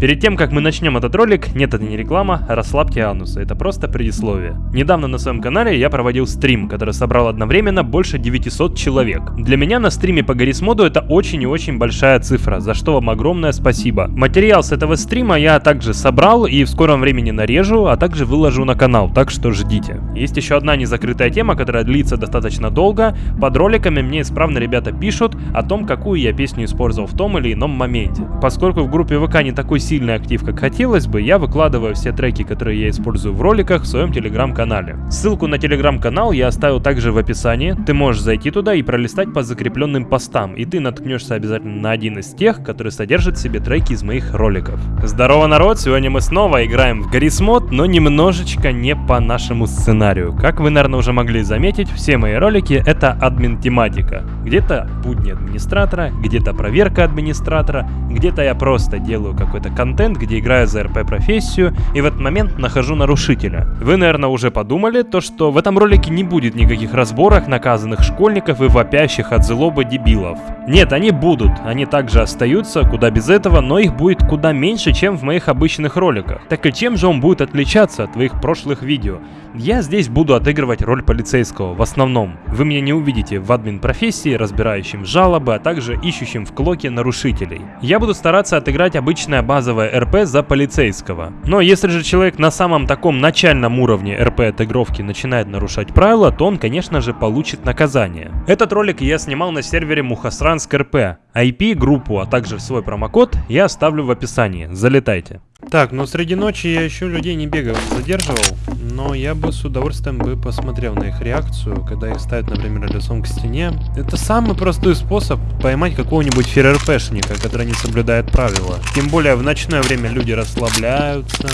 Перед тем, как мы начнем этот ролик, нет, это не реклама, расслабьте анусы, это просто предисловие. Недавно на своем канале я проводил стрим, который собрал одновременно больше 900 человек. Для меня на стриме по Гаррисмоду это очень и очень большая цифра, за что вам огромное спасибо. Материал с этого стрима я также собрал и в скором времени нарежу, а также выложу на канал, так что ждите. Есть еще одна незакрытая тема, которая длится достаточно долго. Под роликами мне исправно ребята пишут о том, какую я песню использовал в том или ином моменте. Поскольку в группе ВК не такой сильный актив, как хотелось бы, я выкладываю все треки, которые я использую в роликах в своем телеграм-канале. Ссылку на телеграм-канал я оставил также в описании. Ты можешь зайти туда и пролистать по закрепленным постам, и ты наткнешься обязательно на один из тех, который содержит в себе треки из моих роликов. Здорово, народ! Сегодня мы снова играем в Гаррис Мод, но немножечко не по нашему сценарию. Как вы, наверное, уже могли заметить, все мои ролики это админ-тематика. Где-то будни администратора, где-то проверка администратора, где-то я просто делаю какой-то контент, где играю за РП-профессию, и в этот момент нахожу нарушителя. Вы, наверное, уже подумали, то что в этом ролике не будет никаких разборок наказанных школьников и вопящих от злобы дебилов. Нет, они будут, они также остаются, куда без этого, но их будет куда меньше, чем в моих обычных роликах. Так и чем же он будет отличаться от твоих прошлых видео? Я здесь буду отыгрывать роль полицейского, в основном. Вы меня не увидите в админ-профессии, разбирающим жалобы, а также ищущим в клоке нарушителей. Я буду стараться отыграть обычное базовое РП за полицейского. Но если же человек на самом таком начальном уровне РП отыгровки начинает нарушать правила, то он, конечно же, получит наказание. Этот ролик я снимал на сервере Мухасранск РП. IP, группу, а также свой промокод я оставлю в описании. Залетайте. Так, ну среди ночи я еще людей не бегал, задерживал, но я бы с удовольствием бы посмотрел на их реакцию, когда их ставят, например, лицом к стене. Это самый простой способ поймать какого-нибудь ФРРПшника, который не соблюдает правила. Тем более в ночное время люди расслабляются,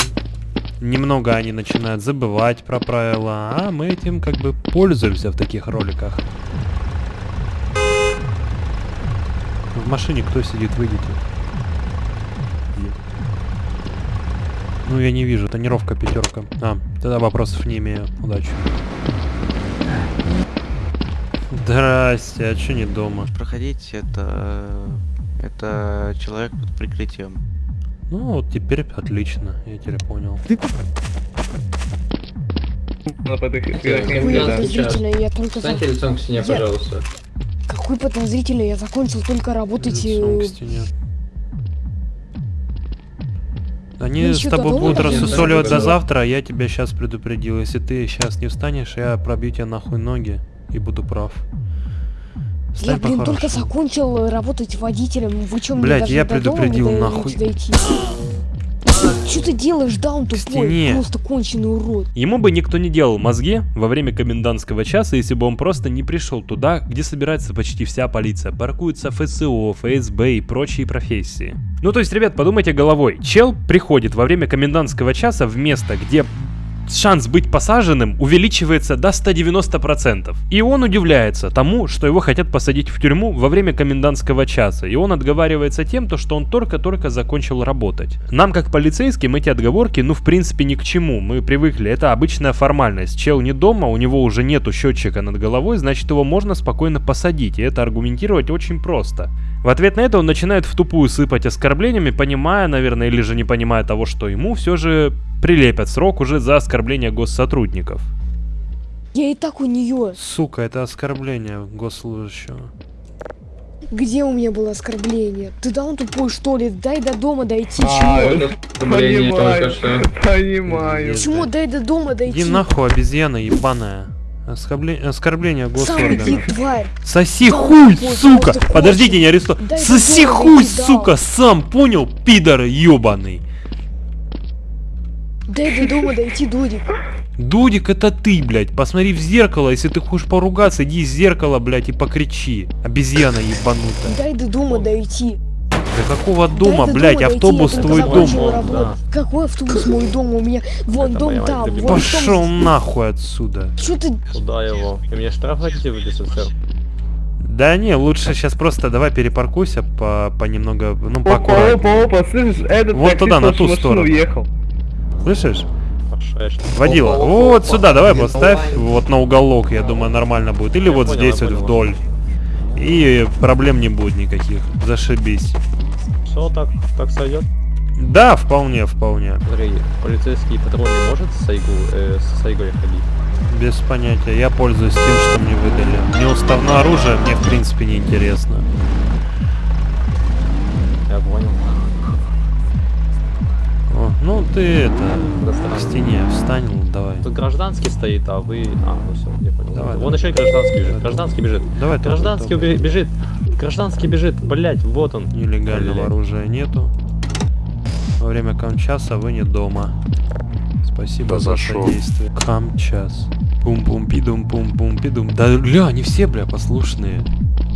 немного они начинают забывать про правила, а мы этим как бы пользуемся в таких роликах. В машине кто сидит, выйдите. Ну, я не вижу. Тонировка пятерка. А, тогда вопросов не имею. Удачи. Здрасте, а что не дома? Проходить это... Это человек под прикрытием. Ну, вот теперь отлично. Я теперь понял. Какой подозрительный, я только... Встаньте лицом к стене, пожалуйста. Какой подозрительный, я закончил только работать... Лицом к э, стене. Они Ну, с тобой будут рассусоливать до завтра, а я тебя сейчас предупредил. Если ты сейчас не встанешь, я пробью тебе нахуй ноги и буду прав. Я, Встань блин, только закончил работать водителем. Вы чё, мне Блядь, даже я предупредил, нахуй. Что ты делаешь, даун тупой? стене. Просто конченый урод. Ему бы никто не делал мозги во время комендантского часа, если бы он просто не пришел туда, где собирается почти вся полиция. Паркуются ФСО, ФСБ и прочие профессии. Ну то есть, ребят, подумайте головой. Чел приходит во время комендантского часа в место, где шанс быть посаженным увеличивается до 190%. И он удивляется тому, что его хотят посадить в тюрьму во время комендантского часа. И он отговаривается тем, то, что он только-только закончил работать. Нам, как полицейским, эти отговорки, ну, в принципе, ни к чему. Мы привыкли, это обычная формальность. Чел не дома, у него уже нету счетчика над головой, значит, его можно спокойно посадить. И это аргументировать очень просто. В ответ на это он начинает в тупую сыпать оскорблениями, понимая, наверное, или же не понимая того, что ему все же прилепят срок уже за оскорбление госсотрудников. Я и так у нее. Сука, это оскорбление госслужащего. Где у меня было оскорбление? Ты даун тупой, что ли? Дай до дома дойти. А, оскорбление только что. понимаю. Почему дай до дома дойти? Иди нахуй, обезьяна ебаная. Оскорбле- Оскорбление госорганов. тварь. Соси Да, хуй, сука! Подождите, не аресту. Дай Соси хуй, да. сука! Сам понял, пидор ебаный. Дай до дома дойти, Дудик. Дудик, это ты, блядь. Посмотри в зеркало, если ты хочешь поругаться, иди в зеркало, блядь, и покричи. Обезьяна ебанутая. Дай до дома дойти. Да какого дома, до блядь, дома автобус дойти, твой дом. работу. Какой автобус мой дом? У меня вон дом там. Вон Пошел дом. нахуй отсюда. Чё ты? Куда его? Вы мне штраф хотите выписать, сэр? Да не, лучше сейчас просто давай перепаркуйся по, по немного, ну, Опа, поаккуратнее. опа, опа, слышишь, этот Вот туда, на ту сторону. уехал. Слышишь? Водила. Опа, опа, вот опа. сюда, давай Нет, поставь вот на уголок, я думаю, нормально будет. Или Я вот понял, здесь вот понял. вдоль. И проблем не будет никаких. Зашибись. Все, так, так сойдет. Да, вполне, вполне. Смотри, полицейский патруль не может с Сайгу, э, с Сайгой ходить? Без понятия. Я пользуюсь тем, что мне выдали. Мне уставное оружие, мне в принципе не интересно. Я понял. Ну ты это к стене встань, ну, давай. Тут гражданский стоит, а вы... А, ну все, я понял. Давай, Вон давай. еще и гражданский бежит. Гражданский бежит. Давай, Гражданский уби- бежит. Гражданский бежит. Блять, вот он. Нелегального Блядь. оружия нету. Во время камчаса вы не дома. Спасибо Да за шо? содействие. Камчас. пум пум пидум пум пум пидум Да, бля, они все, бля, послушные.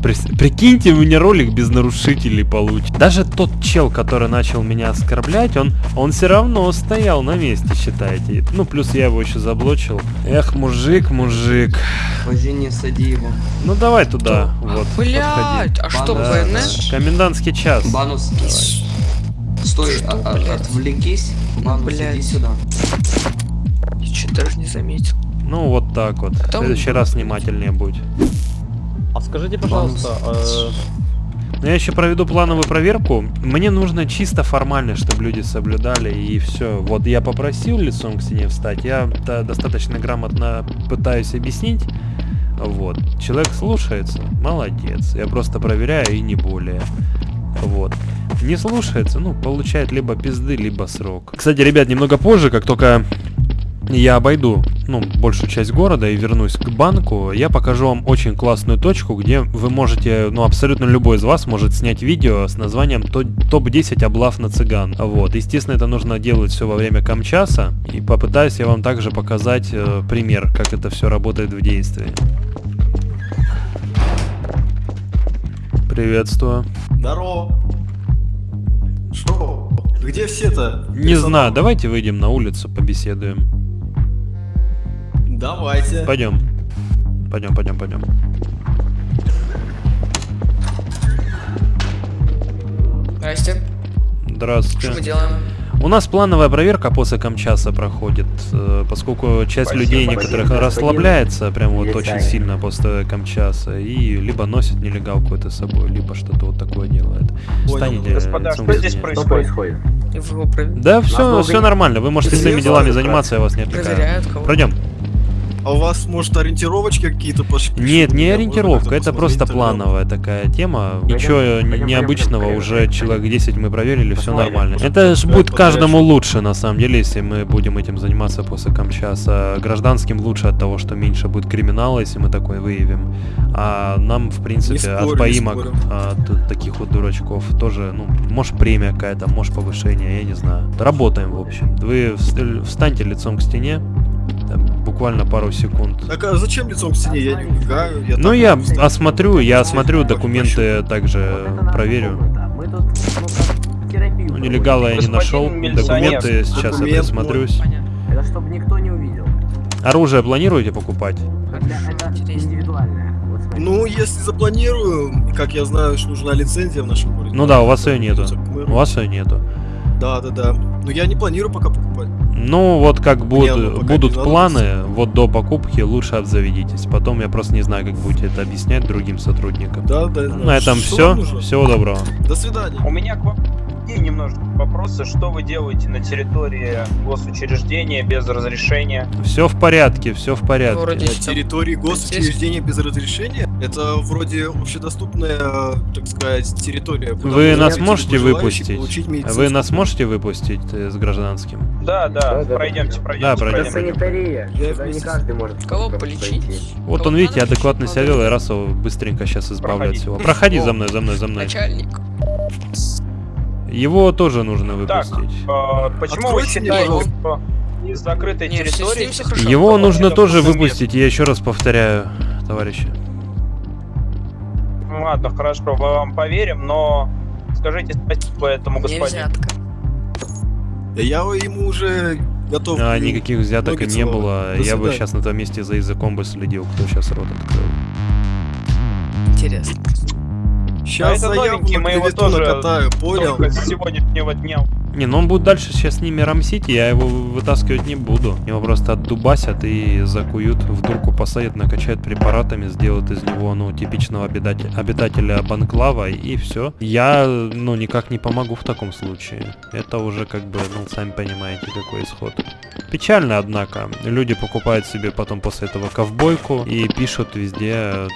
Прикиньте, у меня ролик без нарушителей получит. Даже тот чел, который начал меня оскорблять, он, он все равно стоял на месте, считайте. Ну, плюс я его еще заблочил. Эх, мужик, мужик. Позже не сади его. Ну, давай туда, вот, подходи. Блять, а что, Да, ПНС? да. Комендантский час. Банус, стой, Что, а- а- блядь? отвлекись. Банус, Блядь. иди сюда. Я что даже не заметил. Ну, вот так вот. В Там- следующий раз внимательнее будь. Скажите, пожалуйста, э, я еще проведу плановую проверку. Мне нужно чисто формально, чтобы люди соблюдали и все. Вот я попросил лицом к стене встать. Я достаточно грамотно пытаюсь объяснить. Вот. Человек слушается. Молодец. Я просто проверяю и не более. Вот. Не слушается, ну, получает либо пизды, либо срок. Кстати, ребят, немного позже, как только я обойду, ну, большую часть города и вернусь к банку, я покажу вам очень классную точку, где вы можете, ну, абсолютно любой из вас может снять видео с названием «То- «Топ-10 облав на цыган». Вот, естественно, это нужно делать все во время камчаса, и попытаюсь я вам также показать э, пример, как это все работает в действии. Приветствую. Здорово. Что? Где все-то? Не знаю, давайте выйдем на улицу, побеседуем. Давайте. Пойдем. Пойдем, пойдем, пойдем. Здрасте. Что мы Здравствуйте. делаем? У нас плановая проверка после камчаса проходит, э, поскольку часть людей некоторых расслабляется прям вот очень сильно после камчаса и либо носит нелегалку это с собой, либо что-то вот такое делает. Встанете, Господа, что здесь происходит? Его пров- Да, все, все нормально. Вы можете своими делами заниматься, я вас не отвлекаю. Пройдем. А у вас, может, ориентировочки какие-то пошли? Нет, не ориентировка, это просто плановая такая тема. Ничего необычного, уже человек 10 мы проверили, все нормально. Это ж будет каждому лучше, на самом деле, если мы будем этим заниматься после камчаса. Гражданским лучше от того, что меньше будет криминала, если мы такой выявим. А нам, в принципе, от поимок, от таких вот дурачков тоже, ну, может премия какая-то, может повышение, я не знаю. Работаем, в общем. Вы вст- встаньте лицом к стене, буквально пару секунд. Так а зачем лицом к стене? Я не убегаю. Я Ну я вот осмотрю, я осмотрю документы, также проверю. Ну, нелегала я не нашел, милиционер, документы сейчас я документ присмотрюсь. Понятно. Это чтобы никто не увидел. Оружие планируете покупать? Это индивидуальное. Вот. Ну, если запланирую, как я знаю, что нужна лицензия в нашем городе. Ну да, у вас ее нету. У вас ее нету. Да, да, да. Но я не планирую пока покупать. Ну вот как оно будут, планы, вот до покупки лучше обзаведитесь. Потом я просто не знаю, как будете это объяснять другим сотрудникам. Да, да. знаю. На этом Что все. нужно? Всего доброго. До свидания. У меня к вам такие немножко вопросы. Что вы делаете на территории госучреждения без разрешения? Все в порядке, все в порядке. Вроде На территории госучреждения без разрешения? Это вроде общедоступная, так сказать, территория. Вы нас можете выпустить? Вы нас можете выпустить с гражданским? Да, да, пройдемте, пройдемте. Да, пройдем. пройдемте. санитария. Сюда не каждый может Кого полечить? пройти. Вот Кого он, видите, адекватно себя вел, и раз его быстренько сейчас избавляет всего. Проходи за мной, за мной, за мной. Начальник. Его тоже нужно Так, выпустить. э, почему вы Откройте мне, считаете, что из закрытой Не, все с территории... все хорошо. Его нужно тоже выпустить, я еще раз повторяю, товарищи. Ну, Ладно, хорошо, мы вам поверим, но скажите спасибо этому господину. взятка. Да я ему уже готов. А, никаких взяток ноги не было. До Я бы сейчас на том месте за языком бы следил, кто сейчас рот открыл. Интересно. Сейчас А это новенький, мы его тоже накатаю, понял? Только с сегодняшнего дня Не, ну он будет дальше сейчас с ними рамсить, я его вытаскивать не буду. Его просто отдубасят и закуют, в дурку посадят, накачают препаратами, сделают из него, ну, типичного обитателя, обитателя банклава, и все. Я, ну, никак не помогу в таком случае. Это уже как бы, ну, сами понимаете, какой исход. Печально, однако. Люди покупают себе потом после этого ковбойку и пишут везде э,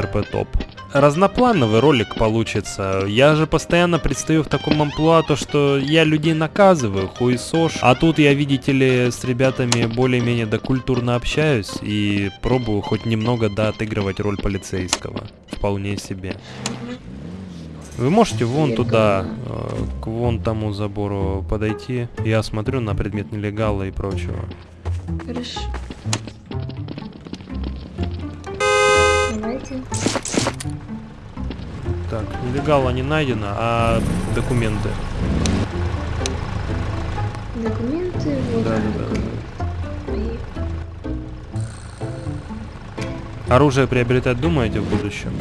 РП топ. Разноплановый ролик получится. Я же постоянно предстаю в таком амплуа, то что я людей наказываю, хуесош. А тут я, видите ли, с ребятами более-менее докультурно общаюсь и пробую хоть немного да отыгрывать роль полицейского. Вполне себе. Вы можете вон туда, э, к вон тому забору подойти. Я смотрю на предмет нелегала и прочего. Хорошо. Давайте. Так, нелегала не найдено, а документы. Документы, вот Да, да, да. Оружие приобретать думаете в будущем?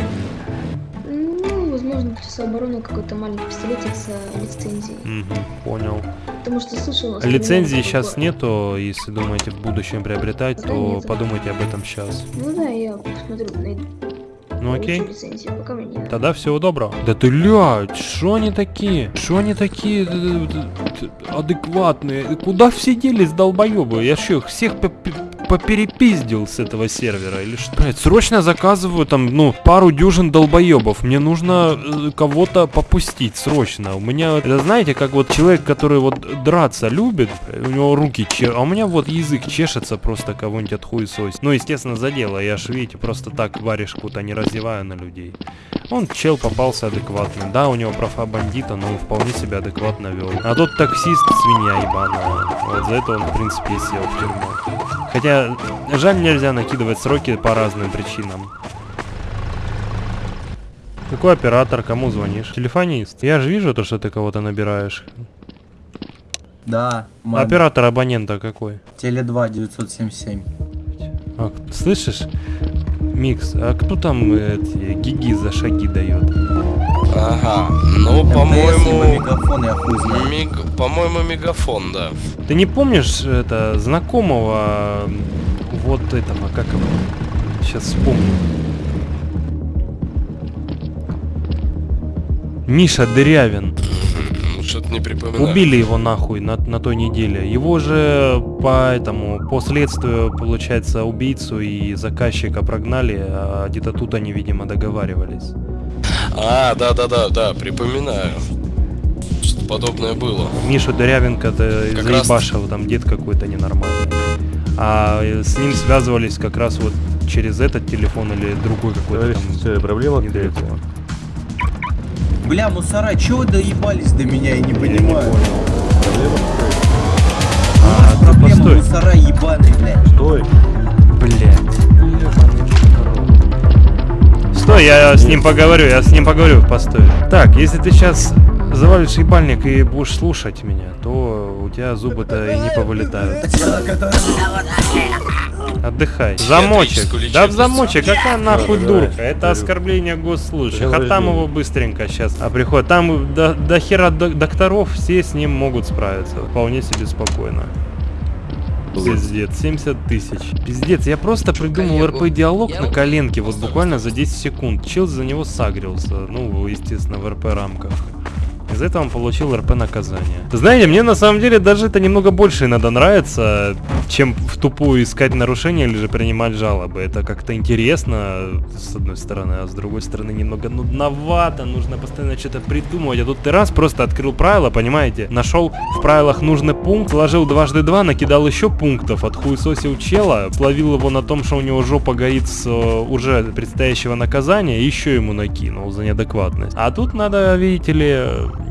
Ну, возможно, плюс обороны какой-то маленький пистолетик с э, лицензией. Угу, понял. Потому что слышал... Лицензии сейчас такое. нету, если думаете в будущем приобретать, Да то нету. подумайте об этом сейчас. Ну да, я посмотрю, найду. Ну окей. лицензию, пока мне. Тогда всего доброго. Да ты ля, что они такие? Что они такие э, э, э, адекватные? Куда все делись, долбоебы? Я что, их всех поперепиздил с этого сервера или что? Блядь, срочно заказываю там, ну, пару дюжин долбоебов. Мне нужно э, кого-то попустить срочно. У меня, это знаете, как вот человек, который вот драться любит, у него руки че, а у меня вот язык чешется просто кого-нибудь отхуесосить. Ну, естественно, за дело. Я ж, видите, просто так варежку-то не раздеваю на людей. Он чел попался адекватный. Да, у него профа бандита, но он вполне себя адекватно вел. А тот таксист свинья ебаная. Вот за это он, в принципе, и сел в тюрьму. Хотя, жаль, нельзя накидывать сроки по разным причинам. Какой оператор, кому звонишь? Телефонист? Я же вижу то, что ты кого-то набираешь. Да, маме. Оператор абонента какой? Теле 2 977. А, слышишь? Микс, а кто там э, эти гиги за шаги дает? Ага, ну, по-моему, мегафон, я хуй знаю. мег- по-моему, мегафон, да. Ты не помнишь это знакомого вот этого, как его? Сейчас вспомню. Миша Дырявин. Что-то не припоминаю. Убили его нахуй на, на той неделе. Его же по этому, по следствию, получается, убийцу и заказчика прогнали, а где-то тут они, видимо, договаривались. А, да-да-да, да, припоминаю. Что-то подобное было. Мишу Дырявенко-то Как раз- заебашил, там дед какой-то ненормальный. А э, с ним связывались как раз вот через этот телефон или другой какой-то там. проблема недалеко. Бля, мусора, чё вы доебались до меня, я не понимаю. А, да Проблема, постой. мусора ебаные, блядь. Стой. Блять. Стой, я с ним поговорю, я с ним поговорю, постой. Так, если ты сейчас завалишь ебальник и будешь слушать меня, то у тебя зубы-то и не повылетают. Отдыхай. Замочек. Да в замочек, какая нахуй дурка? Это оскорбление госслужащих. А там его быстренько сейчас а приходит. Там до, до хера док- докторов все с ним могут справиться. Вполне себе спокойно. Пиздец, 70 тысяч. Пиздец, я просто придумал. РП-диалог на коленке, вот буквально за 10 секунд. Чел за него сагрился, ну, естественно, в РП-рамках. Из этого он получил РП наказание. Знаете, мне на самом деле даже это немного больше иногда нравится, чем в тупую искать нарушения или же принимать жалобы. Это как-то интересно, с одной стороны, а с другой стороны немного нудновато, нужно постоянно что-то придумывать. А тут ты раз просто открыл правила, понимаете, нашел в правилах нужный пункт, сложил дважды два, накидал еще пунктов, отхуесосил чела, словил его на том, что у него жопа горит с э, уже предстоящего наказания, еще ему накинул за неадекватность. А тут надо, видите ли,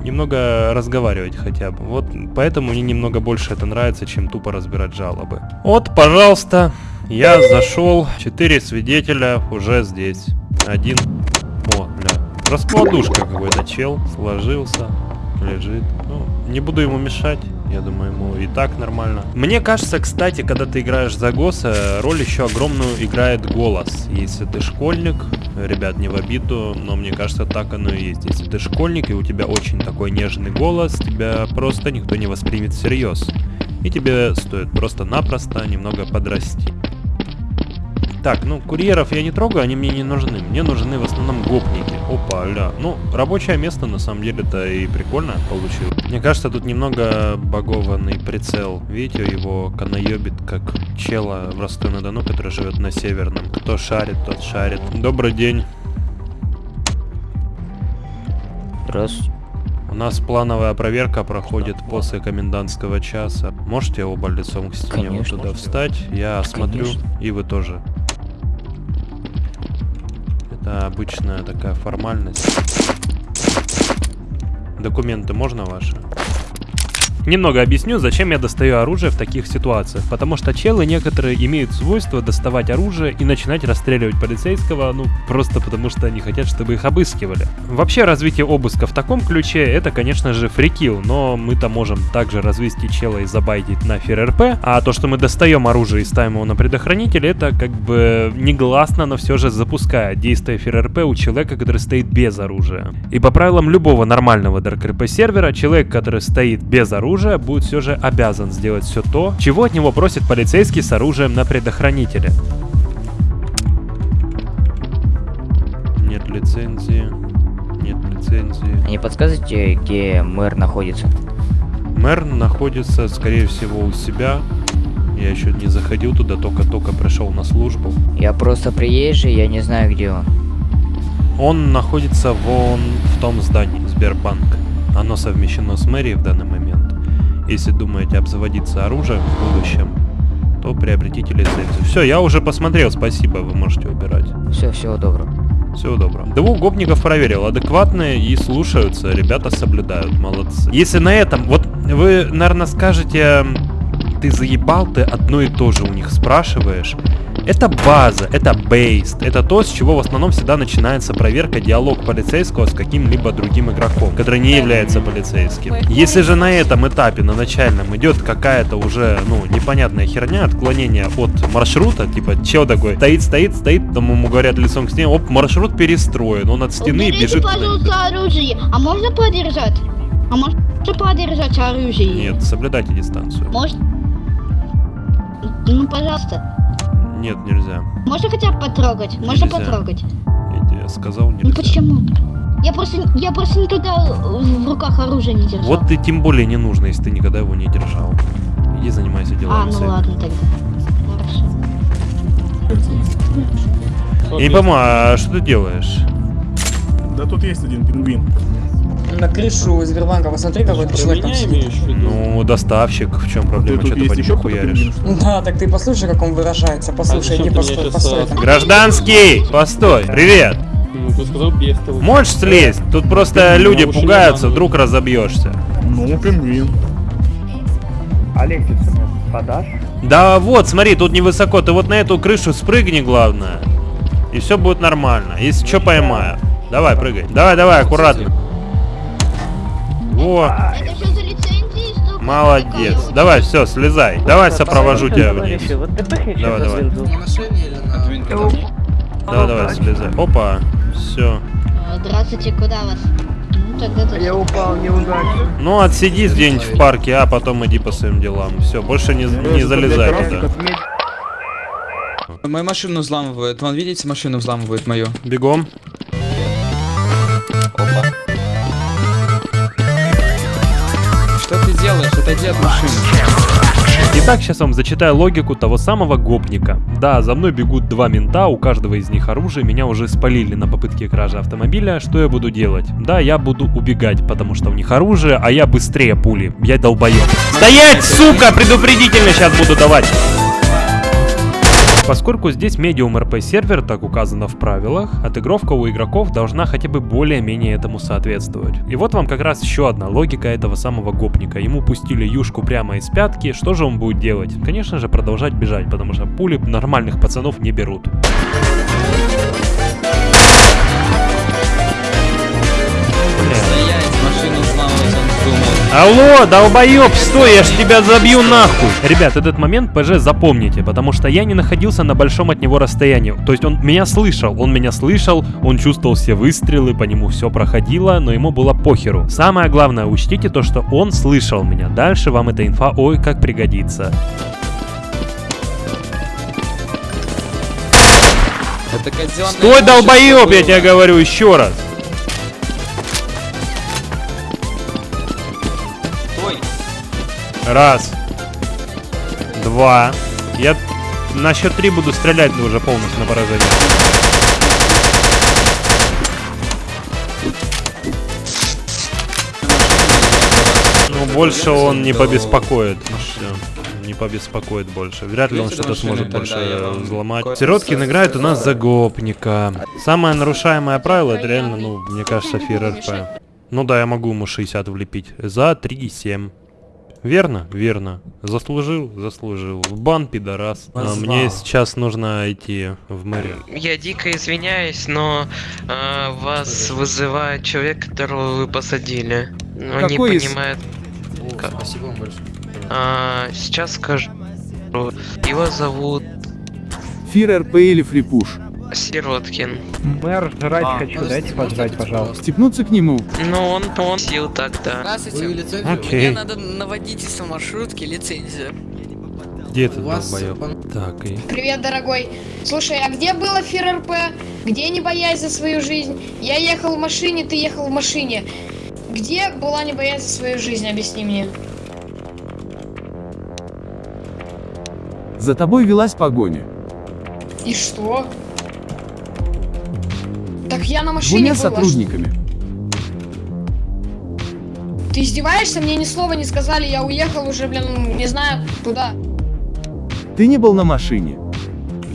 немного разговаривать хотя бы. Вот поэтому мне немного больше это нравится, чем тупо разбирать жалобы. Вот, пожалуйста, я зашел, четыре свидетеля уже здесь. Один, о, бля, раскладушка какой-то чел, сложился, лежит. Ну, Не буду ему мешать. Я думаю, ему и так нормально. Мне кажется, кстати, когда ты играешь за ГОСа, роль еще огромную играет голос. Если ты школьник, ребят, не в обиду, но мне кажется, так оно и есть. Если ты школьник и у тебя очень такой нежный голос, тебя просто никто не воспримет всерьез. И тебе стоит просто-напросто немного подрасти. Так, ну, курьеров я не трогаю, они мне не нужны. Мне нужны в основном гопники. Опа, ля. Ну, рабочее место, на самом деле-то и прикольно получилось. Мне кажется, тут немного багованный прицел. Видите, его канаебит, как чела в Ростове-на-Дону, который живет на Северном. Кто шарит, тот шарит. Добрый день. Здравствуйте. У нас плановая проверка проходит после комендантского часа. Можете оба лицом к стене вот Конечно. туда встать? Я Конечно. и вы тоже. Это обычная такая формальность. Документы можно ваши? Немного объясню, зачем я достаю оружие в таких ситуациях. Потому что челы некоторые имеют свойство доставать оружие и начинать расстреливать полицейского, ну, просто потому что они хотят, чтобы их обыскивали. Вообще, развитие обыска в таком ключе, это, конечно же, фрикил, но мы-то можем также развести чела и забайтить на ФРРП, а то, что мы достаем оружие и ставим его на предохранитель, это как бы негласно, но все же запускает действие ФРРП у человека, который стоит без оружия. И по правилам любого нормального ДРКРП сервера, человек, который стоит без оружия, будет все же обязан сделать все то, чего от него просит полицейский с оружием на предохранителе. Нет лицензии. Нет лицензии. А Не подсказывайте, где мэр находится? Мэр находится, скорее всего, у себя. Я еще не заходил туда, только-только пришел на службу. Я просто приезжий, я не знаю, где он. Он находится вон в том здании, Сбербанк. Оно совмещено с мэрией в данный момент. Если думаете обзаводиться оружием в будущем, то приобретите лицензию. Все, я уже посмотрел, спасибо, вы можете убирать. Все, всего доброго. Всего доброго. Двух гопников проверил, адекватные и слушаются, ребята соблюдают, молодцы. Если на этом, вот вы, наверное, скажете, ты заебал, ты одно и то же у них спрашиваешь. Это база, это бейст, это то, с чего в основном всегда начинается проверка диалог полицейского с каким-либо другим игроком, который не является полицейским. Если же на этом этапе, на начальном, идет какая-то уже, ну, непонятная херня, отклонение от маршрута, типа, чел такой, стоит, стоит, стоит, там ему говорят лицом к стене, оп, маршрут перестроен, он от стены бежит. туда. пожалуйста, оружие. А можно подержать? А можно подержать оружие? Нет, соблюдайте дистанцию. Может? Ну, пожалуйста. Нет, нельзя. Можно хотя бы потрогать? Можно Нельзя. потрогать? Я тебе сказал, Ну нельзя. почему? Я просто, я просто никогда в руках оружие не держал. Вот ты тем более не нужно, если ты никогда его не держал. Иди занимайся А, делами ну своими. ладно тогда. Хорошо. Не пойму, а что ты делаешь? Да тут есть один пингвин. На крышу Сбербанка посмотри, какой человек там сидит. Ну, доставщик, в чем проблема? Что ты по нему хуяришь? Да, так ты послушай, как он выражается. Послушай, иди постой, постой. Гражданский! Постой! Привет! Ну, ты. Можешь слезть? Тут просто люди пугаются, вдруг разобьешься. Ну, пингвин. Алексис, подашь? Да вот, смотри, тут невысоко. Ты вот на эту крышу спрыгни, главное. И все будет нормально. Если что, поймаю. Давай, прыгай. Давай, давай, аккуратно. Во, Это что за лицензии? Что молодец. Давай, все, слезай. Давай сопровожу тебя вниз. Давай, давай. Давай, давай, слезай. Опа, все. Здравствуйте, куда вас? Ну. Я упал неудачно. Ну, отсидись где-нибудь в парке, а потом иди по своим делам. Все, больше не, не залезай туда. Мою машину взламывают. Вон, видите, машину взламывают мою. Бегом. Отойди от машины. Итак, сейчас вам зачитаю логику того самого гопника. Да, за мной бегут два мента, у каждого из них оружие, меня уже спалили на попытке кражи автомобиля. Что я буду делать? Да, я буду убегать, потому что у них оружие, а я быстрее пули. Я долбоёб. Стоять, сука! Предупредительно сейчас буду давать. Поскольку здесь медиум РП сервер, так указано в правилах, отыгровка у игроков должна хотя бы более-менее этому соответствовать. И вот вам как раз еще одна логика этого самого гопника. Ему пустили юшку прямо из пятки, что же он будет делать? Конечно же продолжать бежать, потому что пули нормальных пацанов не берут. Алло, долбоёб, стой, я ж тебя забью нахуй! Ребят, этот момент ПЖ запомните, потому что я не находился на большом от него расстоянии. То есть он меня слышал, он меня слышал, он чувствовал все выстрелы, по нему все проходило, но ему было похеру. Самое главное, учтите то, что он слышал меня. Дальше вам эта инфа ой как пригодится. Это Стой, что я тебе говорю еще раз. Раз. Два. Я на счет три буду стрелять уже полностью на поражение. Ну, больше он не побеспокоит. Всё, Не побеспокоит больше. Вряд ли он что-то сможет тогда больше взломать. Сироткин играет у нас за гопника. Самое нарушаемое правило, это реально, ну, мне кажется, фир РП. Ну да, я могу ему 60 влепить. За 3,7. Верно? Верно. Заслужил? Заслужил. В бан, пидорас. А, мне сейчас нужно идти в мэрию. Я дико извиняюсь, но а, вас вызывает человек, которого вы посадили. Он Какой не из- понимает. Как? Спасибо вам большое. А, сейчас скажу. Его зовут Фир РП или фрипуш? Сироткин. Мэр, жрать А, хочу, подожди, дайте пожрать, пожалуйста. Степнуться к нему. Ну, он, он сил тогда. Здравствуйте. Вы лицензию? Окей. Мне надо на водительство маршрутки лицензию. Где ты, долбоёб? Так, и... Привет, дорогой. Слушай, а где было Фир РП? Где не боясь за свою жизнь? Я ехал в машине, ты ехал в машине. Где была не боясь за свою жизнь? Объясни мне. За тобой велась погоня. И что? Так я на машине Двумя была. сотрудниками. Ты издеваешься? Мне ни слова не сказали, я уехал уже, блин, не знаю, туда. Ты не был на машине.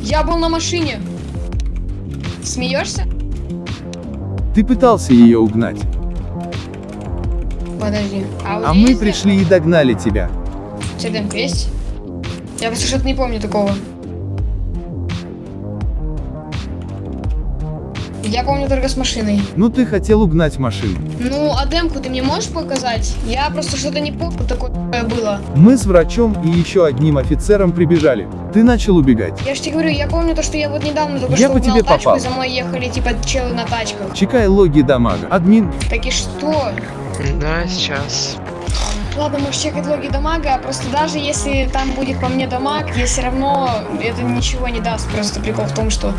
Я был на машине. Смеешься? Ты пытался ее угнать. Подожди. А, у А мы пришли и догнали тебя. тебя демка есть? Я просто что-то не помню такого. Я помню только с машиной. Ну ты хотел угнать машину. Ну, а демку ты мне можешь показать? Я просто что-то не помню, такое было. Мы с врачом и еще одним офицером прибежали. Ты начал убегать. Я же тебе говорю, я помню то, что я вот недавно только Я что по угнал тебе тачку, попал. и за мной ехали типа челы на тачках. Чекай логи дамага. Админ, Так и что? Да, сейчас. Ладно, можешь чекать логи дамага, просто даже если там будет по мне дамаг, я все равно это ничего не даст. Просто прикол в том, что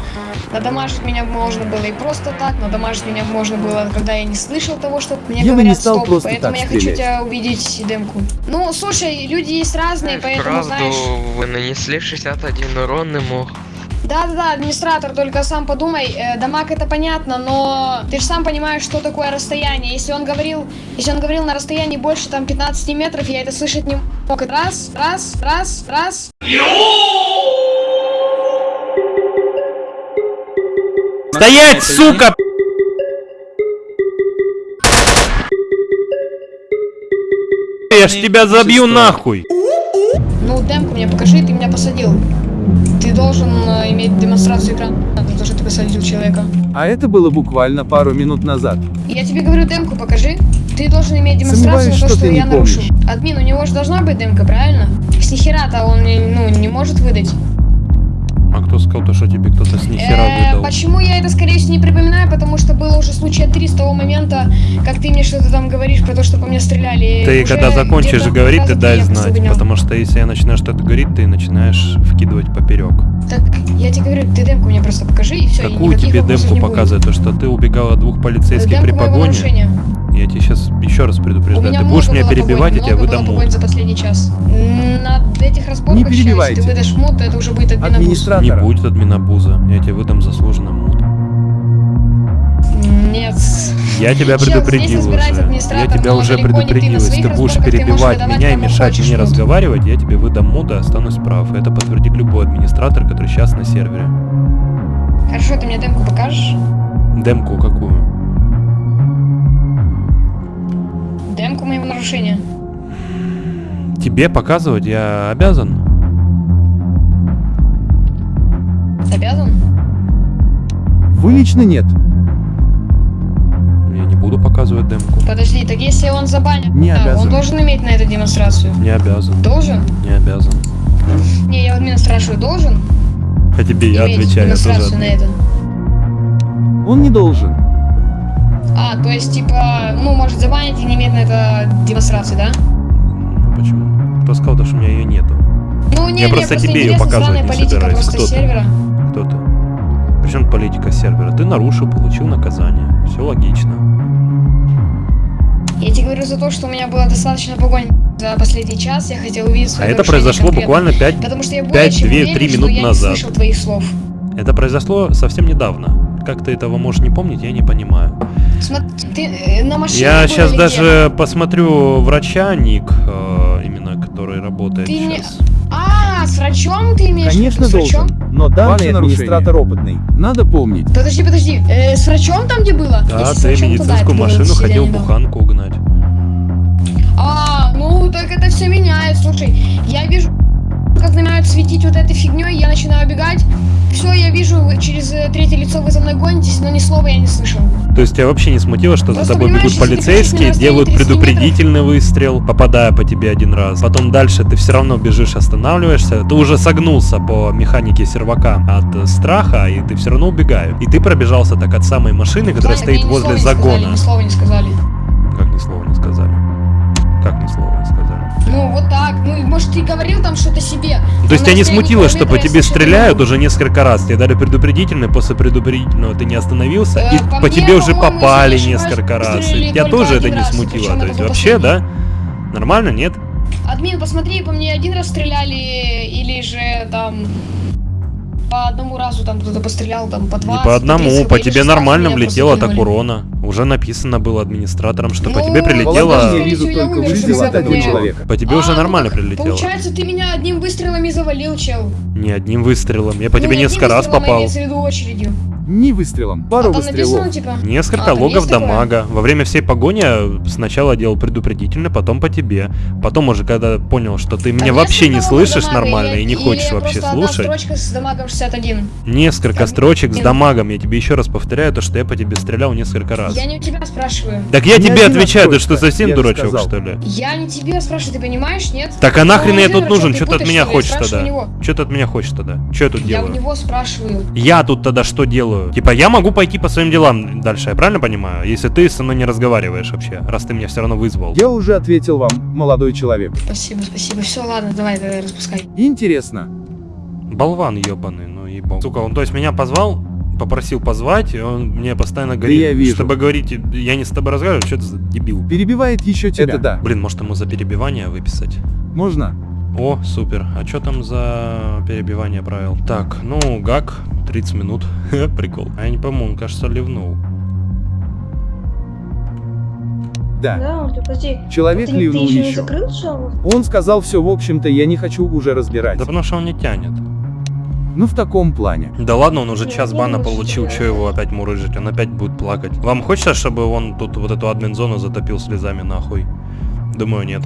надамажить меня можно было и просто так, надамажить меня можно было, когда я не слышал того, что мне Я говорят не стал стоп, просто поэтому так я хочу стрелять. тебя увидеть демку. Ну, слушай, люди есть разные, поэтому, Правду знаешь... вы нанесли 61 урон ему. Да-да-да, администратор, только сам подумай, э, дамаг это понятно, но ты же сам понимаешь, что такое расстояние. Если он говорил, если он говорил на расстоянии больше там 15 метров, я это слышать не мог. Раз, раз, раз, раз. Стоять, сука! Я ж тебя забью нахуй! Ну, демку мне покажи, ты меня посадил. Ты должен э, иметь демонстрацию экрана, то, что ты посадил человека. а это было буквально пару минут назад. Я тебе говорю, демку покажи. Ты должен иметь демонстрацию Сомневаюсь, то, что что я нарушил. Админ, у него же должна быть демка, правильно? С нихера-то он ну, не может выдать. А кто сказал то, что тебе кто-то с нихера Э, выдал? Почему я это, скорее всего, не припоминаю? Потому что было уже случая три с того момента, как ты мне что-то там говоришь про то, что по мне стреляли. Ты когда закончишь говорить, ты дай знать, потому что если я начинаю что-то говорить, ты начинаешь вкидывать поперек. Так, я тебе говорю, ты демку мне просто покажи, и все. Какую тебе демку показывать? То, что ты убегал от двух полицейских при погоне? Я тебе сейчас еще раз предупреждаю. Ты будешь меня было перебивать, я тебя выдам мут. за последний час. На этих разборках, Не сейчас, если перебивайте. ты выдашь мут, то это уже будет админобуз. Не будет админобуза. Я тебе выдам заслуженно мут. Нет. Я тебя предупредил уже. Я тебя уже предупредил. Если ты будешь ты перебивать меня и мешать мне разговаривать, я тебе выдам мут и останусь прав. Это подтвердит любой администратор, который сейчас на сервере. Хорошо, ты мне демку покажешь? Демку какую? Нарушения. Тебе показывать я обязан? Обязан? Вы лично нет. Я не буду показывать демку. Подожди, так если он забанит, Не да, обязан. он должен иметь на это демонстрацию? Не обязан. Должен? Не обязан. Не, я вот меня спрашиваю, должен А тебе я отвечаю, я тоже демонстрацию на это? Он не должен. А, то есть, типа, ну, может забанить и не иметь на это демонстрации, да? Ну почему? Кто сказал, то, что у меня ее нету? Ну, не, Я просто тебе интересно, показывать не собираюсь. Кто ты? сервера. Кто ты? Причем политика сервера? Ты нарушил, получил наказание. Все логично. Я тебе говорю за то, что у меня было достаточно погонь за последний час, я хотел увидеть А это произошло конкретно. буквально 5, Потому что я более чем 5-2-3 уверен, что минут я не назад. слышал твоих слов. Это произошло совсем недавно. Как ты этого можешь не помнить, я не понимаю. Смотри, ты э, на машине Я сейчас даже посмотрю врача, Ник, э, именно который работает Ты не- сейчас. где? А, с врачом ты имеешь в виду? Конечно С врачом? должен. Но данный администратор опытный. Надо помнить. Подожди, подожди, э, с врачом там, где было? Да, Если ты врачом, медицинскую было машину хотел буханку угнать. А, ну так это все меняет. Слушай, я вижу, как начинают светить вот этой фигней, я начинаю бегать. Все, я вижу, через э, третье лицо вы за мной гонитесь, но ни слова я не слышал. То есть тебя вообще не смутило, что за Просто тобой понимаешь, бегут полицейские, делают расстоянии 30 предупредительный выстрел, попадая по тебе один раз. Потом дальше ты все равно бежишь, останавливаешься. Ты уже согнулся по механике сервака от э, страха, и ты все равно убегаешь. И ты пробежался так от самой машины, которая Ладно, стоит ни возле слова не сказали, загона. Ни слова не сказали. Как ни слова не сказали? Ну, вот так. Ну, может, ты говорил там что-то себе. То есть тебя не смутило, что по тебе стреляют уже несколько раз? Тебе дали предупредительный, после предупредительного ты не остановился, Э, и по тебе уже попали несколько раз. тебя тоже это не смутило. То есть вообще, да? Нормально, нет? Админ, посмотри, по мне один раз стреляли, или же там по одному разу там кто-то пострелял, там по два. Не по одному, по тебе нормально влетело так урона. Уже написано было администратором, что по Ну, тебе прилетело... Я вижу я только выстрел от человека. По тебе уже А, нормально ну, прилетело. Получается, ты меня одним выстрелом и завалил, чел. Не одним выстрелом. Я по Ну, тебе не несколько раз попал. имеется в виду очередью. Не выстрелом, А пару написано, выстрелов. типа... Несколько А, логов такое? дамага. Во время всей погони я сначала делал предупредительно, потом по тебе. Потом уже, когда понял, что ты меня А вообще не слышишь дамага нормально или- и не или хочешь вообще слушать. строчка с дамагом 61. Несколько Там- строчек с дамагом. Я тебе еще раз повторяю, то, что я по тебе стрелял несколько раз. Я не у тебя спрашиваю. Так я Не тебе отвечаю, ты что, совсем я дурачок, сказал. что ли? Я не тебя спрашиваю, ты понимаешь, нет? Так а нахрен Ну, я тут нужен? Что ты от меня хочешь тогда? Что ты от меня хочешь тогда? Что я тут Я у делаю? него спрашиваю. Я тут тогда что делаю? Типа, я могу пойти по своим делам дальше, я правильно понимаю? Если ты со мной не разговариваешь вообще, раз ты меня все равно вызвал. Я уже ответил вам, молодой человек. Спасибо, спасибо. Все, ладно, давай, давай, распускай. Интересно. Болван ебаный, ну ебал. Сука, он то есть меня позвал, попросил позвать, и он мне постоянно говорит, я вижу. чтобы говорить, я не с тобой разговариваю, что это за дебил? Перебивает еще тебя. Это да. Блин, может ему за перебивание выписать? Можно? О, супер. А что там за перебивание правил? Так, ну, гак, 30 минут. Прикол. А я не пойму, он, кажется, ливнул. Да. Да, Артур, подожди. Человек ты, ты ливнул еще не еще. закрыл? Он сказал все, в общем-то, я не хочу уже разбирать. Да потому что он не тянет. Ну, в таком плане. Да ладно, он уже час бана получил, что его опять мурыжить? Он опять будет плакать. Вам хочется, чтобы он тут вот эту админ-зону затопил слезами нахуй? Думаю, нет.